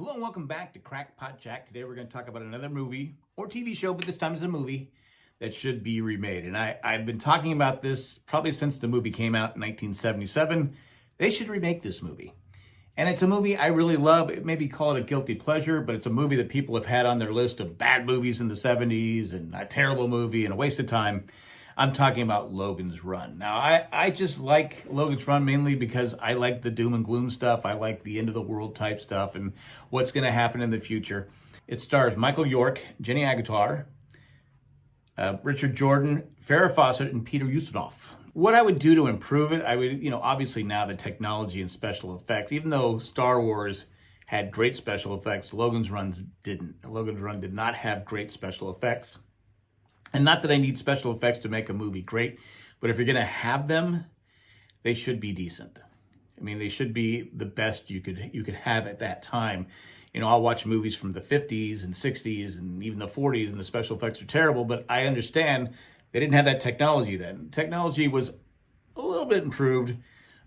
Hello and welcome back to Crackpot Jack. Today we're going to talk about another movie or TV show, but this time it's a movie that should be remade. And I, I've been talking about this probably since the movie came out in 1977. They should remake this movie. And it's a movie I really love. It maybe call it a guilty pleasure, but it's a movie that people have had on their list of bad movies in the 70s and a terrible movie and a waste of time. I'm talking about Logan's Run. Now, I, I just like Logan's Run mainly because I like the doom and gloom stuff. I like the end of the world type stuff and what's going to happen in the future. It stars Michael York, Jenny Agutter, uh, Richard Jordan, Farrah Fawcett, and Peter Ustinov. What I would do to improve it, I would, you know, obviously now the technology and special effects, even though Star Wars had great special effects, Logan's Runs didn't. Logan's Run did not have great special effects. And not that I need special effects to make a movie great, but if you're going to have them, they should be decent. I mean, they should be the best you could you could have at that time. You know, I'll watch movies from the 50s and 60s and even the 40s and the special effects are terrible, but I understand they didn't have that technology then. Technology was a little bit improved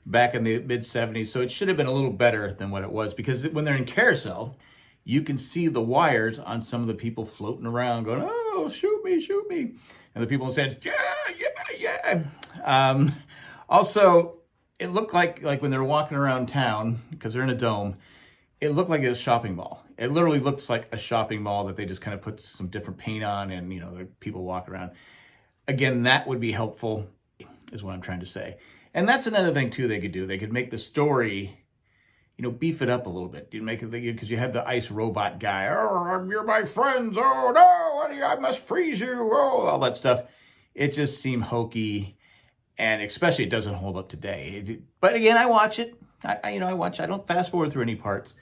back in the mid 70s, so it should have been a little better than what it was because when they're in carousel, you can see the wires on some of the people floating around going, oh, shoot me, shoot me. And the people the yeah, yeah, yeah. Um, also, it looked like, like when they're walking around town, because they're in a dome, it looked like it a shopping mall. It literally looks like a shopping mall that they just kind of put some different paint on and, you know, people walk around. Again, that would be helpful, is what I'm trying to say. And that's another thing, too, they could do. They could make the story you know, beef it up a little bit. You make it because you had the ice robot guy. Oh, you're my friends. Oh no, I must freeze you. Oh, all that stuff. It just seemed hokey, and especially it doesn't hold up today. but again, I watch it. I, I, you know, I watch. I don't fast forward through any parts.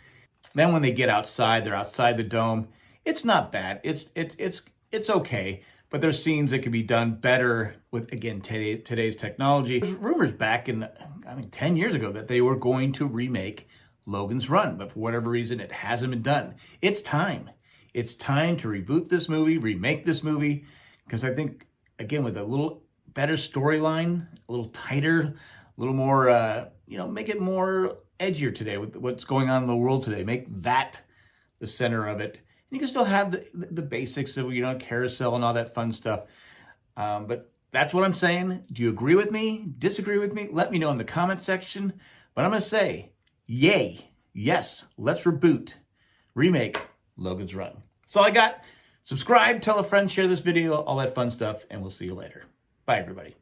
Then when they get outside, they're outside the dome. It's not bad. It's it's it's it's okay. But there's scenes that could be done better with again today, today's technology. There's rumors back in the, I mean 10 years ago that they were going to remake Logan's Run, but for whatever reason, it hasn't been done. It's time. It's time to reboot this movie, remake this movie, because I think, again, with a little better storyline, a little tighter, a little more, uh, you know, make it more edgier today with what's going on in the world today. Make that the center of it. You can still have the, the, the basics of, you know, carousel and all that fun stuff. Um, but that's what I'm saying. Do you agree with me? Disagree with me? Let me know in the comment section. But I'm going to say, Yay. Yes, let's reboot, remake Logan's Run. That's all I got. Subscribe, tell a friend, share this video, all that fun stuff, and we'll see you later. Bye, everybody.